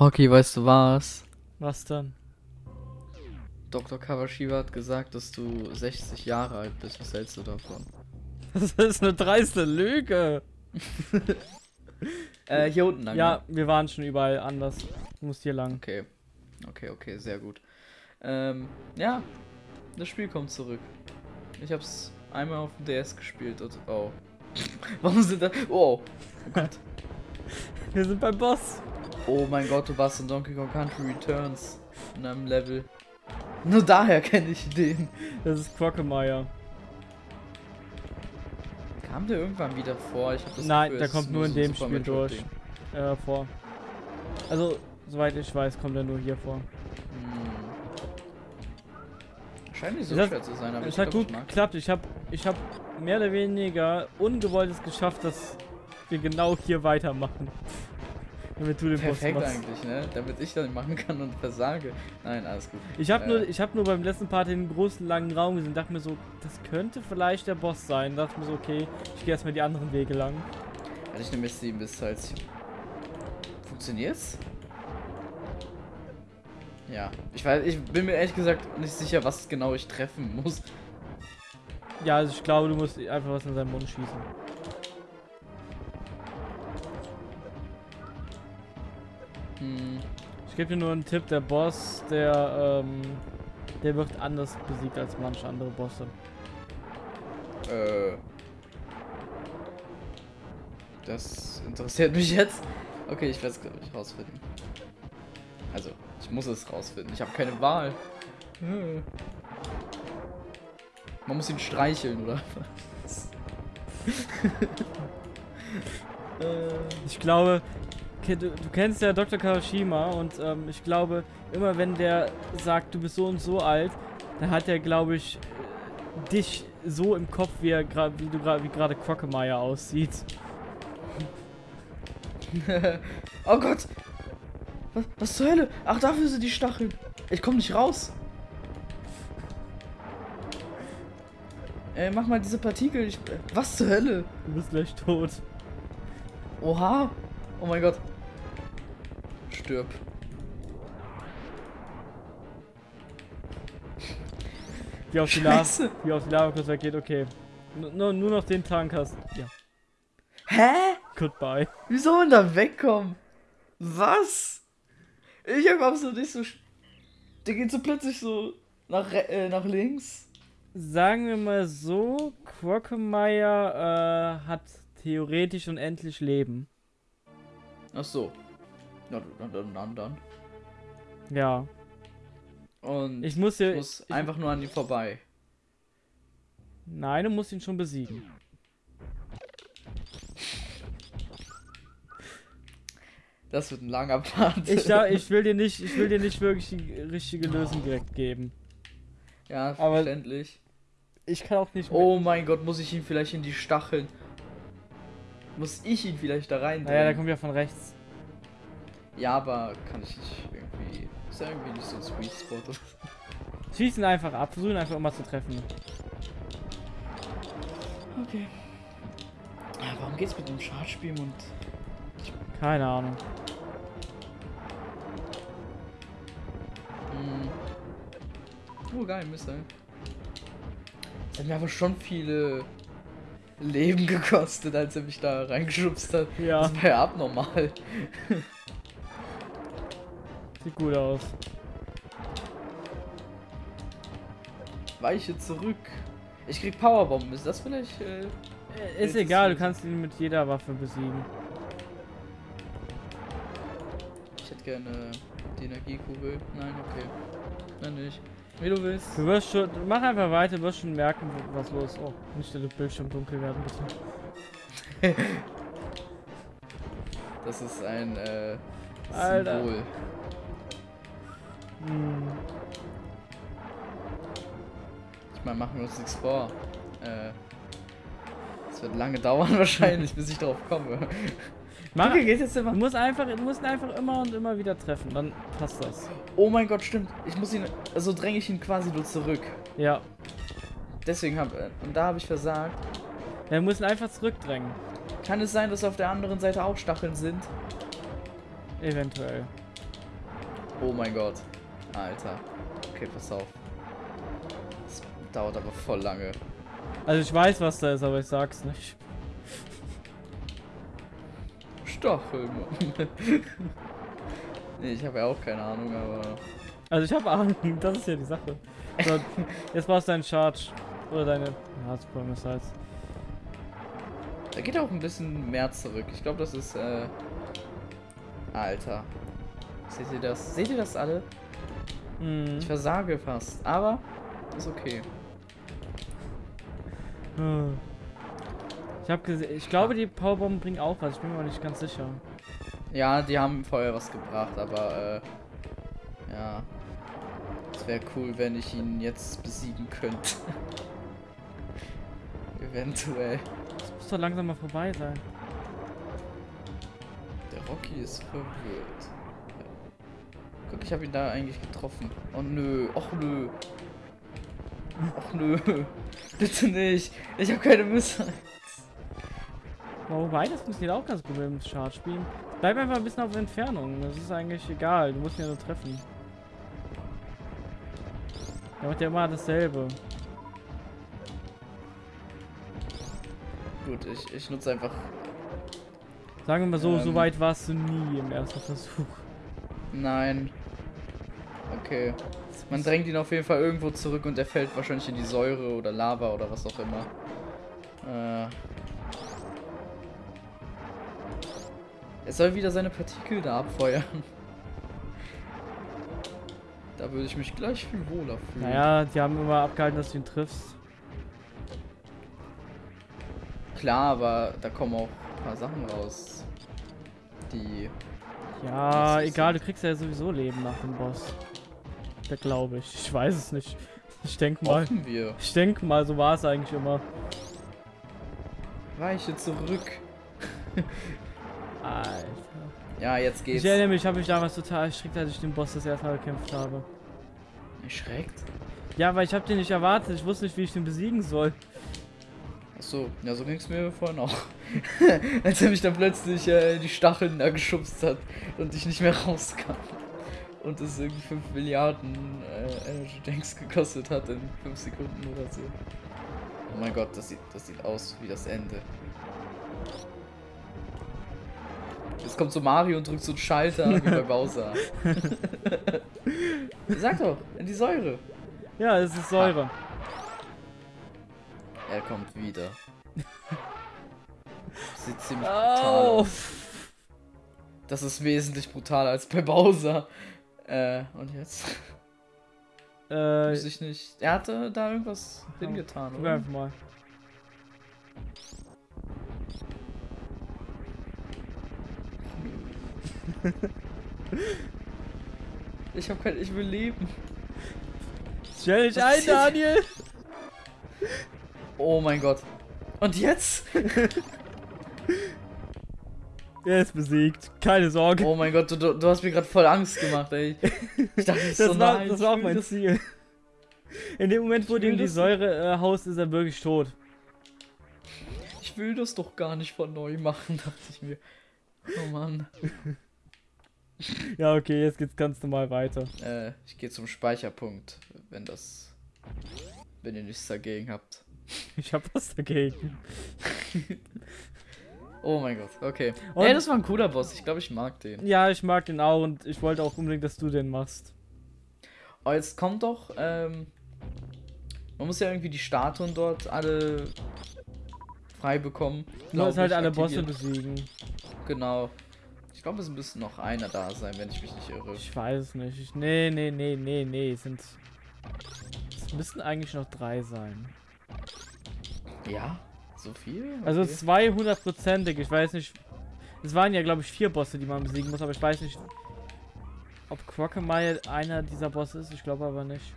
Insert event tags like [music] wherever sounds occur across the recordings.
Rocky, weißt du was? Was dann? Dr. Kawashiwa hat gesagt, dass du 60 Jahre alt bist. Was hältst du davon? Das ist eine dreiste Lüge. [laughs] Äh, hier unten lang. Ja, wir waren schon überall anders. Du musst hier lang. Okay. Okay, okay, sehr gut. Ähm, ja. Das Spiel kommt zurück. Ich hab's einmal auf dem DS gespielt und. Oh. [laughs] Warum sind da. Oh. Oh Gott. Wir sind beim Boss. Oh mein Gott, du warst in Donkey Kong Country Returns. In einem Level. Nur daher kenne ich den. Das ist Quagmire. Kam der irgendwann wieder vor? Das Nein, Gefühl, der kommt nur in dem Super Spiel Metroid durch. Äh, vor. Also, soweit ich weiß, kommt er nur hier vor. Hm. Scheint nicht so hat- schwer zu sein, aber Es ich hat glaub, gut ich geklappt. Ich habe ich hab mehr oder weniger ungewollt es geschafft, dass wir genau hier weitermachen. Damit du den Perfekt Boss machst. eigentlich, ne? Damit ich das machen kann und versage. Nein, alles gut. Ich habe Äh. nur, ich hab nur beim letzten Part den großen langen Raum gesehen, dachte mir so, das könnte vielleicht der Boss sein. Dachte mir so, okay, ich gehe erstmal die anderen Wege lang. Hatte ich nämlich 7 bis halt. Funktioniert's? Ja. Ich weiß, ich bin mir ehrlich gesagt nicht sicher, was genau ich treffen muss. Ja, also ich glaube, du musst einfach was in seinen Mund schießen. Hm. Ich gebe dir nur einen Tipp, der Boss, der, ähm, der wird anders besiegt als manche andere Bosse. Äh. Das interessiert mich jetzt. Okay, ich werde es glaube ich rausfinden. Also, ich muss es rausfinden. Ich habe keine Wahl. Hm. Man muss ihn streicheln, oder was? Ich glaube, du, du kennst ja Dr. Kawashima und ähm, ich glaube, immer wenn der sagt, du bist so und so alt, dann hat er, glaube ich, äh, dich so im Kopf, wie, er gra- wie du gerade wie gerade Quagmire aussieht. [laughs] oh Gott! Was, was zur Hölle? Ach, dafür sind die Stacheln. Ich komme nicht raus. Ey, mach mal diese Partikel. Ich, was zur Hölle? Du bist gleich tot. Oha! Oh mein Gott. Stirb. Wie auf die Lava, wie auf die Lava kurz weggeht, okay. Nur, nur noch den Tank hast. Ja, Hä? goodbye. Wie soll man da wegkommen? Was? Ich hab absolut nicht so. Der geht so plötzlich so nach, äh, nach links. Sagen wir mal so, Quagmire äh, hat theoretisch unendlich Leben. Ach so. Dann. Ja. Und Ich muss dir. ich muss ich, einfach nur an ihm vorbei. Nein, du musst ihn schon besiegen. Das wird ein langer Part. Ich, da, ich will dir nicht, ich will dir nicht wirklich die richtige Lösung direkt geben. ja, aber- verständlich. Ich kann auch nicht. Oh mein Gott, muss ich ihn vielleicht in die Stacheln. Muss ich ihn vielleicht da rein? Naja, der kommt ja von rechts. Ja, aber kann ich nicht irgendwie. Ist ja irgendwie nicht so ein Sweet Spot. [laughs] oder so. Schieß ihn einfach ab, versuch ihn einfach immer zu treffen. Okay. Ja, warum geht's mit dem Schadspiel und. Keine Ahnung. Hm. Oh, geil, Missile. Das hat mir aber schon viele Leben gekostet, als er mich da reingeschubst hat. Ja, Das war ja abnormal. [laughs] sieht gut aus. Weiche zurück. Ich krieg Powerbomben. Ist das vielleicht. Äh, Äh, Ist du egal, du kannst ihn mit jeder Waffe besiegen. ich hätte gerne die Energiekugel. Nein, okay. Nein, nicht. Wie du willst. Du wirst schon. Mach einfach weiter, du wirst schon merken, was los ist. Oh, nicht der Bildschirm dunkel werden, bitte. [laughs] Das ist ein äh, Alter. Symbol. Hm. Ich meine, machen wir uns nichts vor. Äh, es wird lange [laughs] dauern wahrscheinlich, bis ich drauf komme. [laughs] Mach, geht jetzt du immer. musst einfach, du musst ihn einfach immer und immer wieder treffen, dann passt das. Oh mein Gott, stimmt. Ich muss ihn. Also dränge ich ihn quasi nur zurück. Ja. Deswegen habe. Und da habe ich versagt. Er muss ihn einfach zurückdrängen. Kann es sein, dass auf der anderen Seite auch Stacheln sind? Eventuell. Oh mein Gott. Alter. Okay, pass auf. Das dauert aber voll lange. Also ich weiß, was da ist, aber ich sag's nicht. Stacheln. [laughs] nee, ich habe ja auch keine Ahnung, aber. Also ich habe Ahnung, [laughs] das ist ja die Sache. So, jetzt brauchst du deinen Charge. Oder deine. Ja, Super Missiles. Da geht auch ein bisschen mehr zurück. Ich glaube, das ist. Äh... Alter. Seht ihr das? Seht ihr das alle? Mhm. Ich versage fast. Aber ist okay. Hm. Ich habe gesehen, ich glaube, die Powerbomben bringen auch was. Ich bin mir aber nicht ganz sicher. Ja, die haben vorher was gebracht, aber äh, ja. Es wäre cool, wenn ich ihn jetzt besiegen könnte. [laughs] Eventuell. Das muss doch langsam mal vorbei sein. Der Rocky ist verwirrt. Guck, ich habe ihn da eigentlich getroffen. Oh nö, och nö. Och nö. [laughs] Bitte nicht. Ich habe keine Missiles. Wobei, das funktioniert auch ganz gut mit dem Charge spielen. Bleib einfach ein bisschen auf Entfernung. Das ist eigentlich egal. Du musst ihn ja nur treffen. Der macht ja immer dasselbe. Gut, ich, ich nutze einfach. Sagen wir mal so, so Ähm. weit warst du nie im ersten Versuch. Nein. Okay. Man drängt ihn auf jeden Fall irgendwo zurück und er fällt wahrscheinlich in die Säure oder Lava oder was auch immer. Äh. Er soll wieder seine Partikel da abfeuern. [laughs] Da würde ich mich gleich viel wohler fühlen. Naja, die haben immer abgehalten, dass du ihn triffst. Klar, aber da kommen auch ein paar Sachen raus. Die. Ja, egal, du kriegst ja sowieso Leben nach dem Boss. Da glaube ich. Ich weiß es nicht. Ich denke mal. Wir. Ich denke mal, so war es eigentlich immer. Weiche zurück. Alter. Ja, jetzt geht's. Ich erinnere mich, ich habe mich damals total erschreckt, als ich den Boss das erste Mal gekämpft habe. Erschreckt? Ja, weil ich habe den nicht erwartet. Ich wusste nicht, wie ich den besiegen soll. Achso, ja, so ging's mir vorhin auch. [laughs] Als er mich dann plötzlich äh, die Stacheln da geschubst hat und ich nicht mehr rauskam. Und es irgendwie 5 Milliarden äh, Energy Tanks gekostet hat in 5 Sekunden oder so. Oh mein Gott, das sieht, das sieht aus wie das Ende. Jetzt kommt so Mario und drückt so einen Schalter [laughs] wie bei Bowser. [laughs] Sag doch, in die Säure. Ja, es ist Säure. Er kommt wieder. Sieht ziemlich brutal Au! aus. Das ist wesentlich brutaler als bei Bowser. Äh, und jetzt? Äh, Weiß ich nicht. Er hatte da irgendwas Ja, hingetan, guck oder? einfach mal. [laughs] Ich hab kein. Ich will leben. Stell dich ein? Daniel! Oh mein Gott. Und jetzt? [laughs] Er ist besiegt. Keine Sorge. Oh mein Gott, du, du, hast mir gerade voll Angst gemacht, ey. Ich [laughs] dachte, das, so, war, nein, das war auch mein das- Ziel. In dem Moment, wo du ihm die das- Säure äh, haust, ist er wirklich tot. Ich will das doch gar nicht von neu machen, [laughs] dachte ich mir. Oh Mann. [laughs] Ja, okay, jetzt geht's ganz normal weiter. Äh, ich gehe zum Speicherpunkt, wenn das. Wenn ihr nichts dagegen habt. Ich hab was dagegen. Oh mein Gott, okay. Und- Ey, das war ein cooler Boss. Ich glaube, ich mag den. Ja, ich mag den auch und ich wollte auch unbedingt, dass du den machst. Oh, jetzt kommt doch, ähm. Man muss ja irgendwie die Statuen dort alle frei bekommen. Du musst halt alle Bosse besiegen. Genau. Ich glaube, es müsste noch einer da sein, wenn ich mich nicht irre. Ich weiß es nicht. Ich, nee, nee, nee, nee, nee. Es sind. Es müssten eigentlich noch drei sein. Ja? So viel? Also Okay. 200%ig. Ich weiß nicht. Es waren ja, glaube ich, vier Bosse, die man besiegen muss, aber ich weiß nicht, ob Crocomile einer dieser Bosse ist. Ich glaube aber nicht.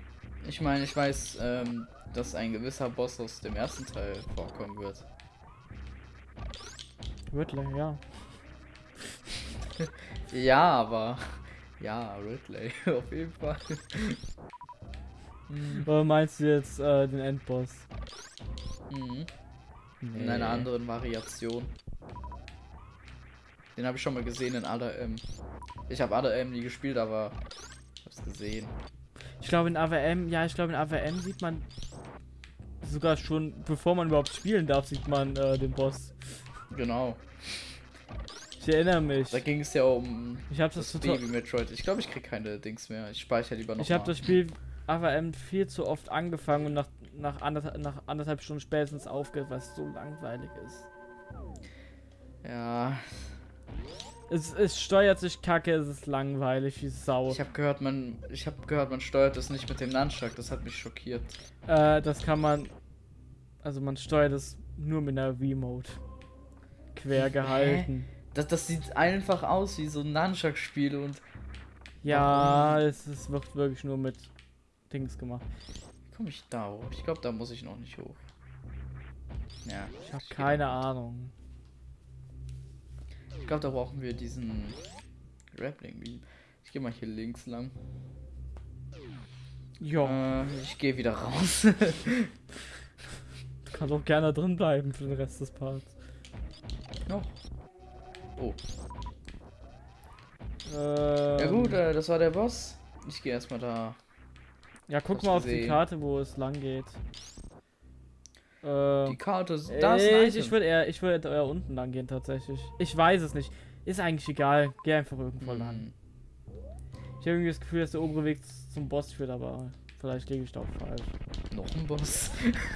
Ich meine, ich weiß, ähm, dass ein gewisser Boss aus dem ersten Teil vorkommen wird. Ridley, ja. [laughs] Ja, aber. Ja, Ridley, [laughs] auf jeden Fall. Oder meinst du jetzt äh, den Endboss? mhm. Nee. In einer anderen Variation. Den habe ich schon mal gesehen in ADM. Ich habe ADM nie gespielt, aber ich hab's gesehen. Ich glaube in AWM, ja, ich glaube in AWM sieht man sogar schon, bevor man überhaupt spielen darf, sieht man äh, den Boss. Genau. Ich erinnere mich. Da ging es ja um Ich habe das, das. Baby Metroid. Ich glaube, ich krieg keine Dings mehr. Ich speichere lieber noch Ich habe das Spiel AWM viel zu oft angefangen und nach, nach, anderthalb, nach anderthalb Stunden spätestens aufgehört, weil es so langweilig ist. Ja, Es, es steuert sich kacke, es ist langweilig wie Sau. ich habe gehört, man ich habe gehört, man steuert das nicht mit dem Nunchuck. Das hat mich schockiert. Äh, das kann man. Also man steuert es nur mit einer Remote. Quer gehalten. Das, das sieht einfach aus wie so ein Nunchuck-Spiel und Ja, es, es wird wirklich nur mit Dings gemacht. wie komme ich da hoch? Ich glaube, da muss ich noch nicht hoch. Ja, Ich habe keine Ahnung. ich glaube, da brauchen wir diesen Grappling Beam. Ich gehe mal hier links lang. Ja, Äh, ich gehe wieder raus. [laughs] du kannst auch gerne drin bleiben für den Rest des Parts. Noch. Oh, Ähm, ja gut, äh, das war der Boss. Ich gehe erstmal da. Ja, guck mal auf die gesehen. Karte, wo es lang geht. Die Äh, Karte ist. Da ist ein ich ich würde eher, ich würde eher unten lang gehen tatsächlich. Ich weiß es nicht. Ist eigentlich egal. Geh einfach irgendwo lang. Hm. Ich habe irgendwie das Gefühl, dass der obere Weg zum Boss führt, aber vielleicht liege ich da auch falsch. Noch ein Boss.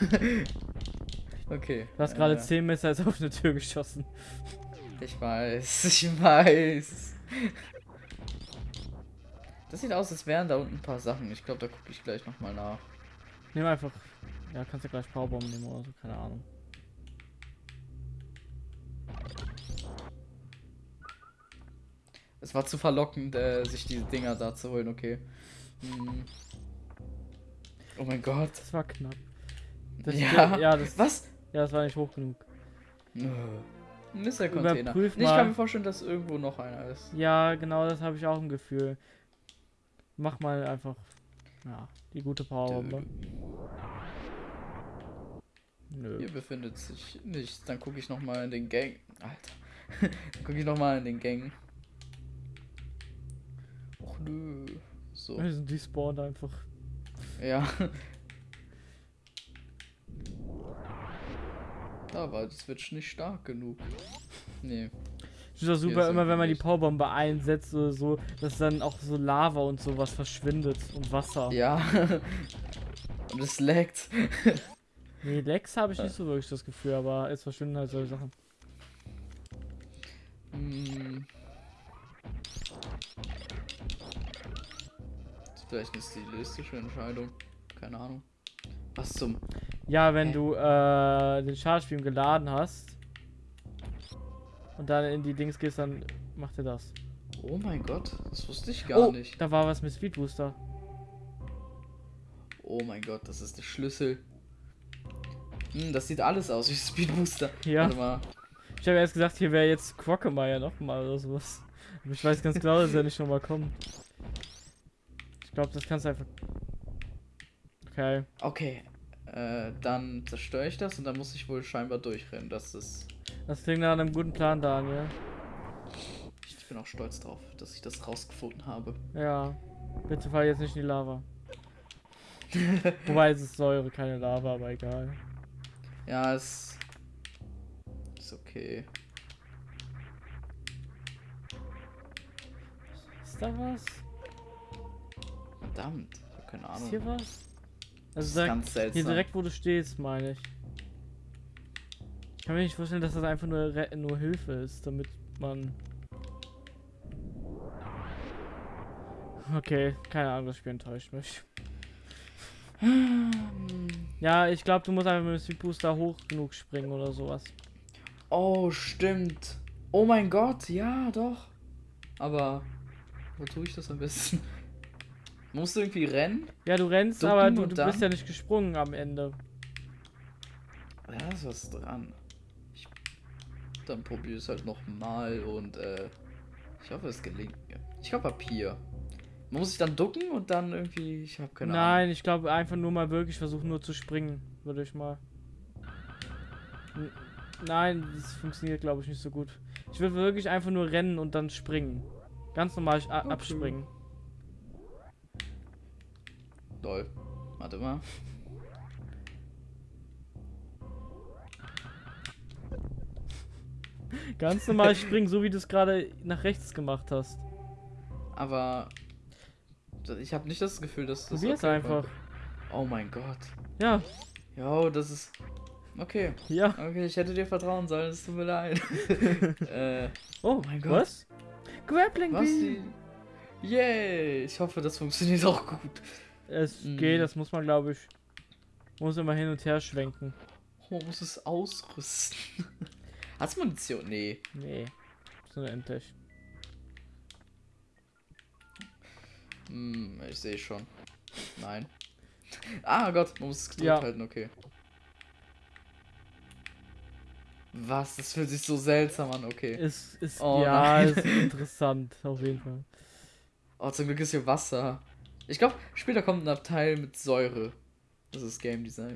[laughs] okay. Du hast gerade äh, 10 Messer jetzt auf eine Tür geschossen. Ich weiß, ich weiß. Das sieht aus, als wären da unten ein paar Sachen. Ich glaube, da gucke ich gleich nochmal nach. Nimm einfach. Ja, kannst ja gleich Powerbomb nehmen oder so, keine Ahnung. Es war zu verlockend, äh, sich diese Dinger da zu holen, okay. Hm. Oh mein Gott. Das war knapp. Das ja. ja, das, Was? ja, das war nicht hoch genug. Ein Mr-Container. Überprüf Ich kann mir vorstellen, dass irgendwo noch einer ist. Ja, genau, das habe ich auch im Gefühl. Mach mal einfach. Ja, die gute Powerbombe. Nö. Hier befindet sich nichts. Dann gucke ich nochmal in den Gang. Alter. [laughs] Dann gucke ich nochmal in den Gang. Och nö. So. Wir sind die spawnt einfach. Ja. Da war die Switch nicht stark genug. Nee. Finde das super, ist immer wenn man die Powerbombe einsetzt oder so, dass dann auch so Lava und sowas verschwindet und Wasser. Ja. [laughs] Und es laggt. [laughs] Nee, Lex habe ich nicht so wirklich das Gefühl, aber es verschwinden halt solche Sachen. Hm. Das ist vielleicht eine stilistische Entscheidung. Keine Ahnung. Was zum. Ja, wenn du äh, den Charge-Beam geladen hast und dann in die Dings gehst, dann macht er das. Oh mein Gott, das wusste ich gar oh, nicht. da war was mit Speed Booster. Oh mein Gott, das ist der Schlüssel. Hm, das sieht alles aus wie [laughs] Speedbooster. Ja. Warte mal. Ich habe erst gesagt, hier wäre jetzt Quockemeyer nochmal oder sowas. Aber ich weiß ganz genau, dass er nicht nochmal kommt. Ich glaube, das kannst du einfach. Okay. Okay. Äh, dann zerstöre ich das und dann muss ich wohl scheinbar durchrennen. Das ist. Das klingt nach einem guten Plan, Daniel. Ich bin auch stolz drauf, dass ich das rausgefunden habe. Ja. Bitte fall jetzt nicht in die Lava. [laughs] Wobei es ist Säure, keine Lava, aber egal. Ja, es. Ist okay. Ist da was? Verdammt. Ich hab keine Ist Ahnung. hier was? das Also ist direkt, ganz seltsam. hier direkt, wo du stehst, meine ich. Ich kann mir nicht vorstellen, dass das einfach nur, nur Hilfe ist, damit man. Okay, keine Ahnung, das Spiel enttäuscht mich. Ja, ich glaube, du musst einfach mit dem Speed Booster hoch genug springen oder sowas. Oh, stimmt. Oh mein Gott, ja, doch. Aber. Wo tue ich das am besten? [laughs] Musst du irgendwie rennen? Ja, du rennst, Ducken aber du, du bist ja nicht gesprungen am Ende. Ja, ist was dran. Ich, dann probier es halt nochmal und äh, ich hoffe, es gelingt mir. Ich glaube Papier. Man muss sich dann ducken und dann irgendwie, ich habe keine Nein, ich glaube einfach nur mal wirklich versuchen, nur zu springen, würde ich mal. N Nein, das funktioniert glaube ich nicht so gut. Ich will wirklich einfach nur rennen und dann springen. Ganz normal Okay. abspringen. Lol. Warte mal. [laughs] Ganz normal springen, so wie du es gerade nach rechts gemacht hast. Aber ich habe nicht das Gefühl, dass das. Probier es okay einfach. war. Oh mein Gott. Ja, Jo, das ist. Okay. ja. Okay, ich hätte dir vertrauen sollen, es tut mir leid. [laughs] äh, Oh mein Gott. Was? Grappling was? Beam. Die... Yay! Ich hoffe, das funktioniert auch gut. Es Mm. geht, das muss man, glaube ich. Muss immer hin und her schwenken. Oh, man muss es ausrüsten. [laughs] Hast du Munition? Nee. Nee. So endlich. Hm, ich sehe schon. Nein. Ah Gott, man muss es gedrückt Ja. halten, okay. Was? Das fühlt sich so seltsam an, okay. Ist, ist, Oh ja, nein. ist interessant, auf jeden Fall. Oh, zum Glück ist hier Wasser. Ich glaube, später kommt ein Abteil mit Säure. Das ist Game Design.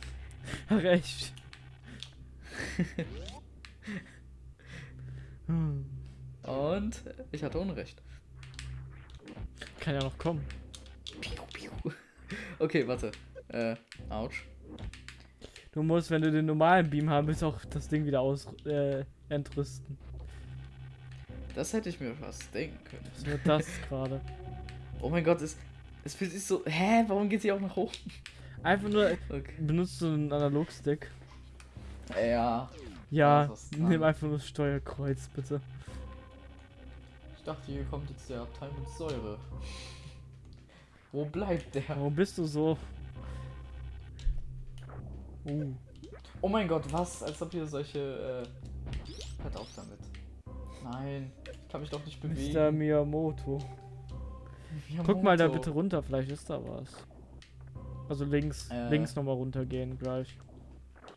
[laughs] Ach, [laughs] echt. Hm. Und ich hatte Unrecht. Kann ja noch kommen. Piu, piu. Okay, warte. Äh, ouch. Du musst, wenn du den normalen Beam haben willst, auch das Ding wieder aus äh, entrüsten. Das hätte ich mir fast denken können. Das wird das [laughs] gerade. Oh mein Gott, es, es fühlt sich so. Hä, warum geht sie auch nach oben? Einfach nur Okay. benutzt du einen Analogstick. Ja. Ja, ist was nimm einfach nur das Steuerkreuz, bitte. Ich dachte, hier kommt jetzt der Abteil mit Säure. Wo bleibt der? Warum bist du so? Uh. Oh mein Gott, was? Als ob hier solche. Äh... Hört auf damit. Nein, ich kann mich doch nicht bewegen. Mr. Miyamoto. Miyamoto. Guck mal da bitte runter, vielleicht ist da was. Also links, Äh. links nochmal runtergehen gleich.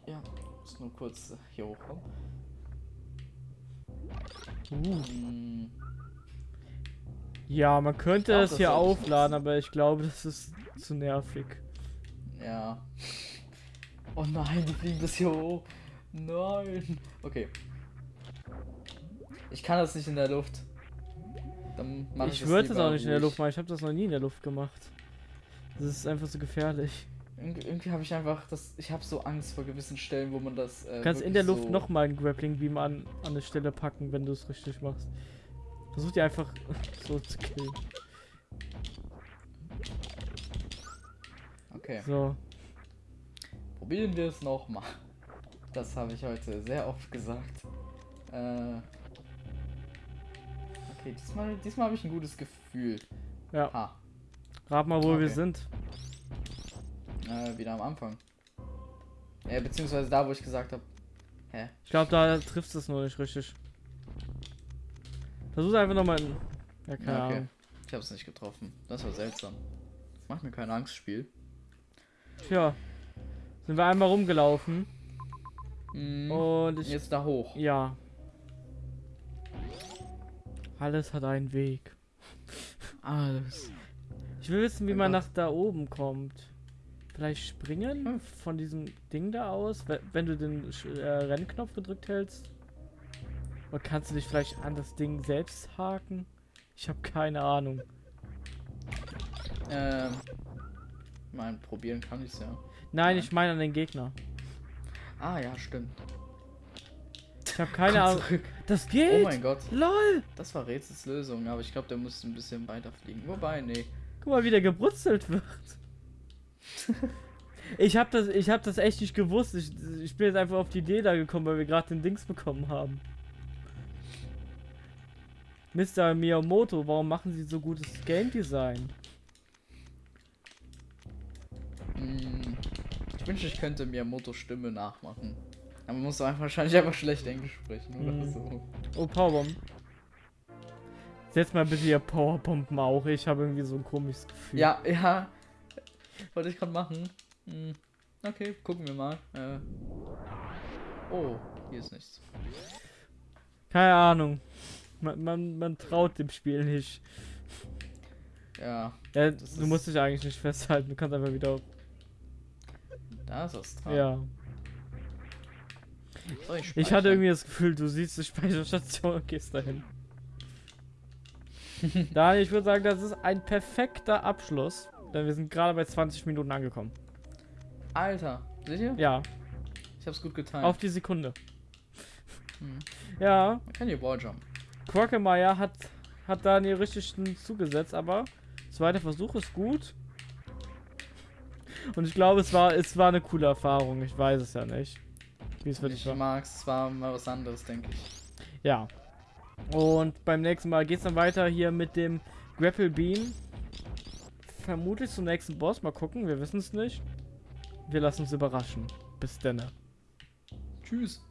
Ja, muss nur kurz äh, hier hochkommen. Uh. Hm, Ja, man könnte glaub, es das hier aufladen, aber ich glaube, das ist zu nervig. ja. Oh nein, die fliegen bis hier hoch. Nein. Okay. Ich kann das nicht in der Luft. Dann mach ich, ich das würde es lieber auch nicht in der. Luft machen, ich habe das noch nie in der Luft gemacht. Das ist einfach so gefährlich. Irgendwie, irgendwie habe ich einfach das. Ich habe so Angst vor gewissen Stellen, wo man das. Äh, Du kannst in der Luft so, nochmal einen Grappling Beam an, an eine Stelle packen, wenn du es richtig machst. Versuch die einfach [laughs] so zu killen. Okay. So. Probieren wir es nochmal. Das habe ich heute sehr oft gesagt. Äh. Okay, diesmal, diesmal habe ich ein gutes Gefühl. Ja. Ha. Rat mal, wo wir Okay. sind. Äh, wieder am Anfang. Äh, beziehungsweise da, wo ich gesagt habe. Hä? Ich glaube, da trifft es nur nicht richtig. Versuch einfach nochmal. Ja, keine Ja, okay. Ahnung. Ich habe es nicht getroffen. Das war seltsam. Macht mir kein Angstspiel. Tja. Sind wir einmal rumgelaufen. Mhm. Und ich. Jetzt da hoch. Ja. Alles hat einen Weg. Alles. Ich will wissen, wie man nach da oben kommt. Vielleicht springen Hm. von diesem Ding da aus, we- wenn du den äh, Rennknopf gedrückt hältst. Oder kannst du dich vielleicht an das Ding selbst haken? Ich habe keine Ahnung. Ähm. Mein, probieren kann ich's ja. Nein, Nein. ich meine an den Gegner. Ah, ja, stimmt. Ich habe keine Ahnung. Das Oh geht! mein Gott. LOL! Das war Rätsels Lösung, aber ich glaube, der muss ein bisschen weiter fliegen. Wobei, nee. Guck mal, wie der gebrutzelt wird. [laughs] ich habe das, ich hab das echt nicht gewusst. Ich, ich bin jetzt einfach auf die Idee da gekommen, weil wir gerade den Dings bekommen haben. Mr. Miyamoto, warum machen Sie so gutes Game Design? Hm, ich wünschte, ich könnte Miyamoto Stimme nachmachen. Aber man muss einfach wahrscheinlich einfach schlecht Englisch sprechen oder Hm. so. Oh, Powerbomb. Setz mal bitte hier Powerbomben auch. Ich habe irgendwie so ein komisches Gefühl. Ja, ja. Wollte ich gerade machen. Hm, okay, gucken wir mal. Äh. Oh, hier ist nichts. Keine Ahnung. Man, man, man traut dem Spiel nicht. Ja, Ja, du musst dich eigentlich nicht festhalten. Du kannst einfach wieder da ist was dran. Ja. Soll Ich speichern? hatte irgendwie das Gefühl, du siehst die Speicherstation und gehst dahin. [laughs] Daniel, ich würde sagen, das ist ein perfekter Abschluss. Denn wir sind gerade bei 20 Minuten angekommen. Alter, seht ihr? Ja, Ich hab's gut getan. auf die Sekunde. Hm. Ja, Man kann hier Walljump. Quackemeyer hat, hat Daniel richtig zugesetzt, aber zweiter Versuch ist gut. Und ich glaube, es war, es war eine coole Erfahrung. Ich weiß es ja nicht. Wie es wirklich Ich war. mag's, es war mal was anderes, denke ich. Ja. Und beim nächsten Mal geht's dann weiter hier mit dem Grapple Beam. Vermutlich zum nächsten Boss. Mal gucken, wir wissen es nicht. Wir lassen uns überraschen. Bis denne. Tschüss.